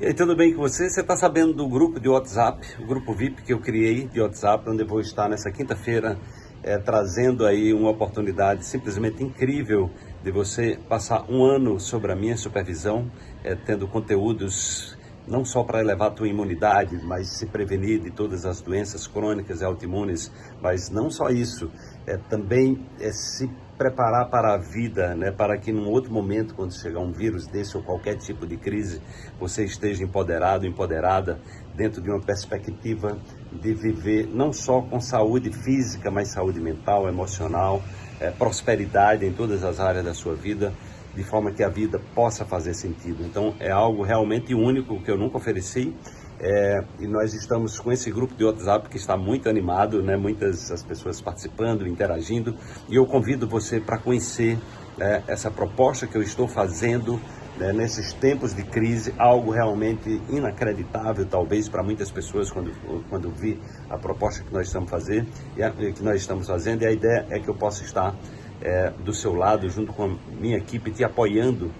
E aí, tudo bem com você? Você está sabendo do grupo de WhatsApp, o grupo VIP que eu criei de WhatsApp, onde eu vou estar nessa quinta-feira é, trazendo aí uma oportunidade simplesmente incrível de você passar um ano sobre a minha supervisão, é, tendo conteúdos não só para elevar a tua imunidade, mas se prevenir de todas as doenças crônicas e autoimunes, mas não só isso, é também é se preparar para a vida, né, para que num outro momento, quando chegar um vírus desse ou qualquer tipo de crise, você esteja empoderado, empoderada, dentro de uma perspectiva de viver não só com saúde física, mas saúde mental, emocional, é, prosperidade em todas as áreas da sua vida, de forma que a vida possa fazer sentido. Então é algo realmente único que eu nunca ofereci é, e nós estamos com esse grupo de WhatsApp que está muito animado, né? muitas as pessoas participando, interagindo, e eu convido você para conhecer né, essa proposta que eu estou fazendo né, nesses tempos de crise, algo realmente inacreditável, talvez, para muitas pessoas quando, quando vi a proposta que nós estamos fazendo, e a, que nós estamos fazendo, e a ideia é que eu possa estar é, do seu lado, junto com a minha equipe, te apoiando,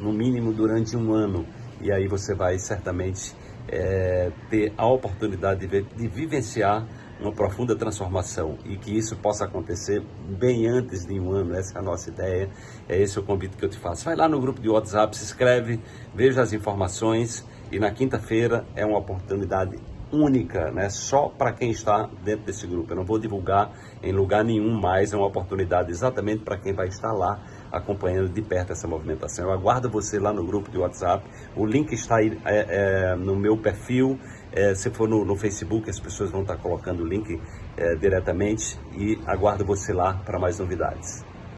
no mínimo durante um ano, e aí você vai certamente é, ter a oportunidade de, de vivenciar uma profunda transformação e que isso possa acontecer bem antes de um ano, essa é a nossa ideia, é esse o convite que eu te faço. Vai lá no grupo de WhatsApp, se inscreve, veja as informações e na quinta-feira é uma oportunidade única, né? só para quem está dentro desse grupo. Eu não vou divulgar em lugar nenhum mais, é uma oportunidade exatamente para quem vai estar lá acompanhando de perto essa movimentação. Eu aguardo você lá no grupo de WhatsApp, o link está aí é, é, no meu perfil, é, se for no, no, Facebook, as pessoas vão estar colocando o link é, diretamente e aguardo você lá para mais novidades.